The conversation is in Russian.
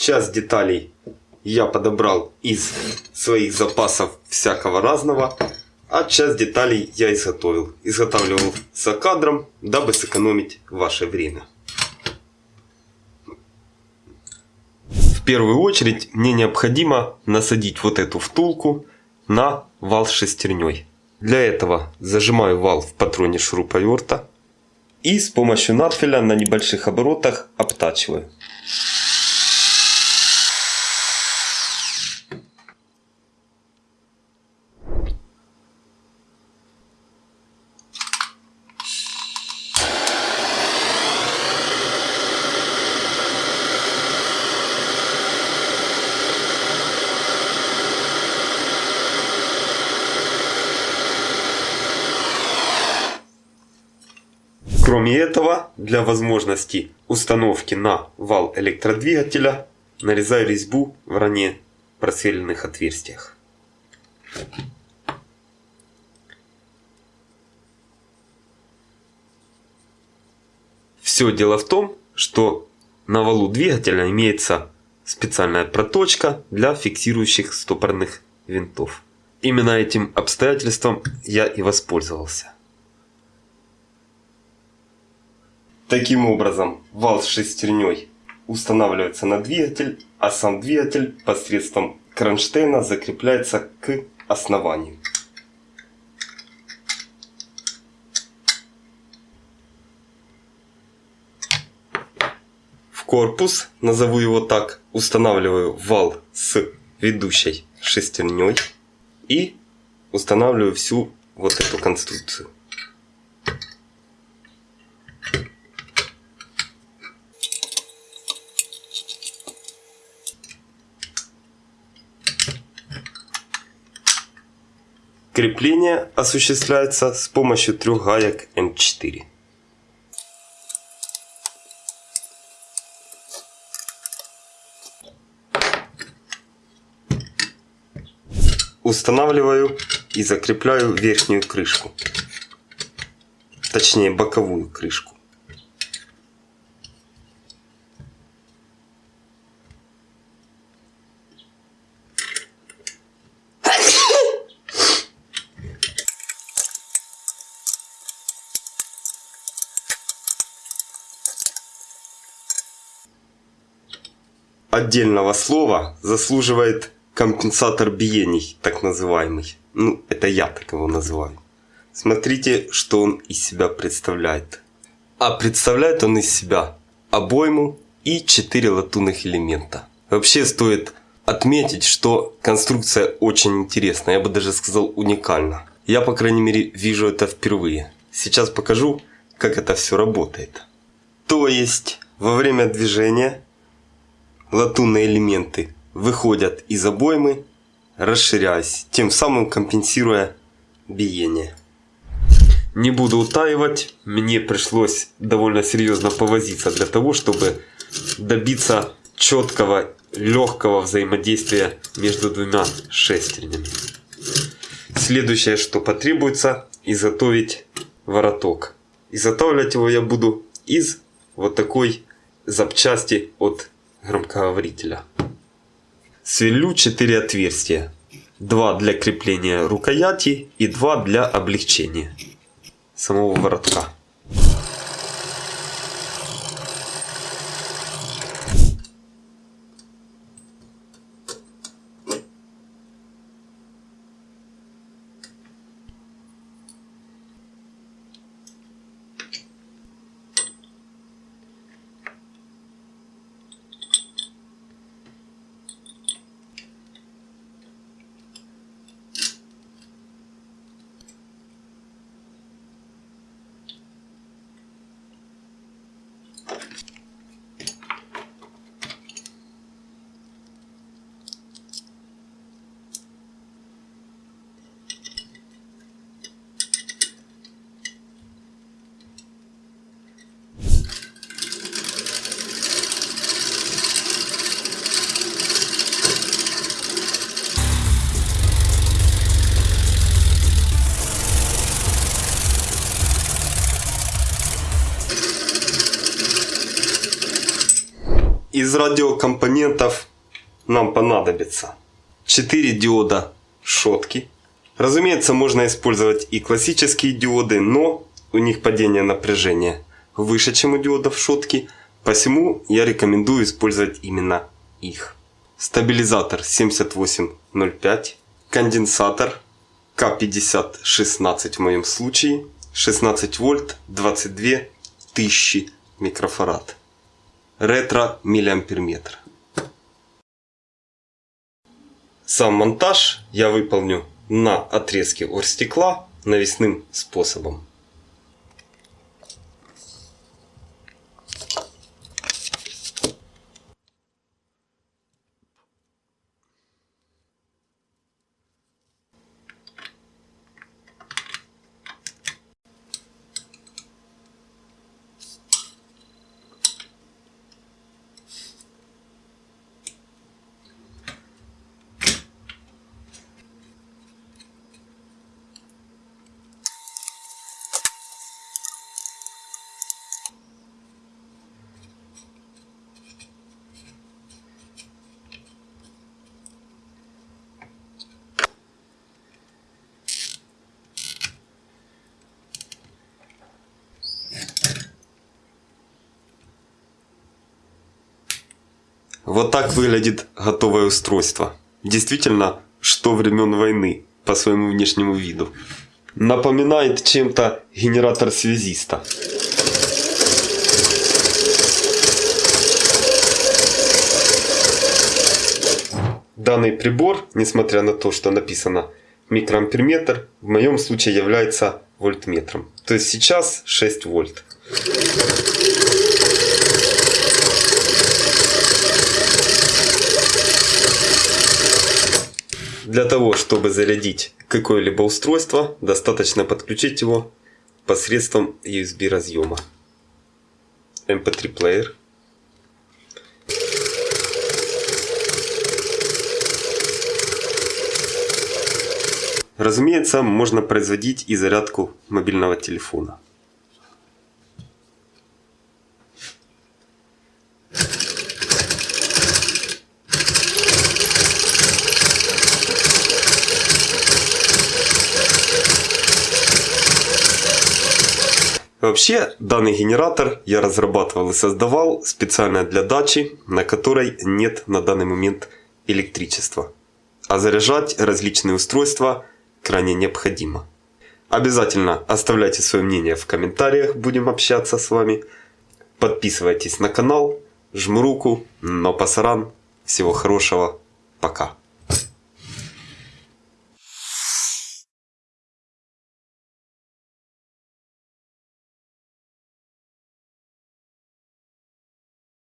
часть деталей я подобрал из своих запасов всякого разного, а часть деталей я изготовил. Изготавливал за кадром, дабы сэкономить ваше время. В первую очередь мне необходимо насадить вот эту втулку на вал с шестерней. Для этого зажимаю вал в патроне шуруповерта и с помощью надфиля на небольших оборотах обтачиваю. Кроме этого, для возможности установки на вал электродвигателя нарезаю резьбу в ранее просверленных отверстиях. Все дело в том, что на валу двигателя имеется специальная проточка для фиксирующих стопорных винтов. Именно этим обстоятельством я и воспользовался. Таким образом, вал с шестерней устанавливается на двигатель, а сам двигатель посредством кронштейна закрепляется к основанию. В корпус, назову его так, устанавливаю вал с ведущей шестерней и устанавливаю всю вот эту конструкцию. Крепление осуществляется с помощью трех гаек М4. Устанавливаю и закрепляю верхнюю крышку, точнее боковую крышку. Отдельного слова заслуживает компенсатор биений, так называемый. Ну, это я так его называю. Смотрите, что он из себя представляет. А представляет он из себя обойму и 4 латунных элемента. Вообще стоит отметить, что конструкция очень интересная, я бы даже сказал уникальна. Я, по крайней мере, вижу это впервые. Сейчас покажу, как это все работает. То есть, во время движения латунные элементы выходят из обоймы, расширяясь, тем самым компенсируя биение. Не буду утаивать, мне пришлось довольно серьезно повозиться для того, чтобы добиться четкого, легкого взаимодействия между двумя шестернями. Следующее, что потребуется, изготовить вороток. Изготавливать его я буду из вот такой запчасти от громкоговорителя. Сверлю 4 отверстия. 2 для крепления рукояти и 2 для облегчения самого воротка. Радиокомпонентов нам понадобится 4 диода шотки. Разумеется, можно использовать и классические диоды, но у них падение напряжения выше, чем у диодов шотки, посему я рекомендую использовать именно их. Стабилизатор 7805, конденсатор К5016 в моем случае, 16 вольт, 22 тысячи микрофарад. Ретро миллиамперметр. Сам монтаж я выполню на отрезке оргстекла навесным способом. Вот так выглядит готовое устройство. Действительно, что времен войны по своему внешнему виду. Напоминает чем-то генератор связиста. Данный прибор, несмотря на то, что написано микроамперметр, в моем случае является вольтметром. То есть сейчас 6 вольт. Для того, чтобы зарядить какое-либо устройство, достаточно подключить его посредством USB разъема. MP3 плеер. Разумеется, можно производить и зарядку мобильного телефона. Вообще, данный генератор я разрабатывал и создавал специально для дачи, на которой нет на данный момент электричества. А заряжать различные устройства крайне необходимо. Обязательно оставляйте свое мнение в комментариях, будем общаться с вами. Подписывайтесь на канал, жму руку, но пасаран. Всего хорошего, пока.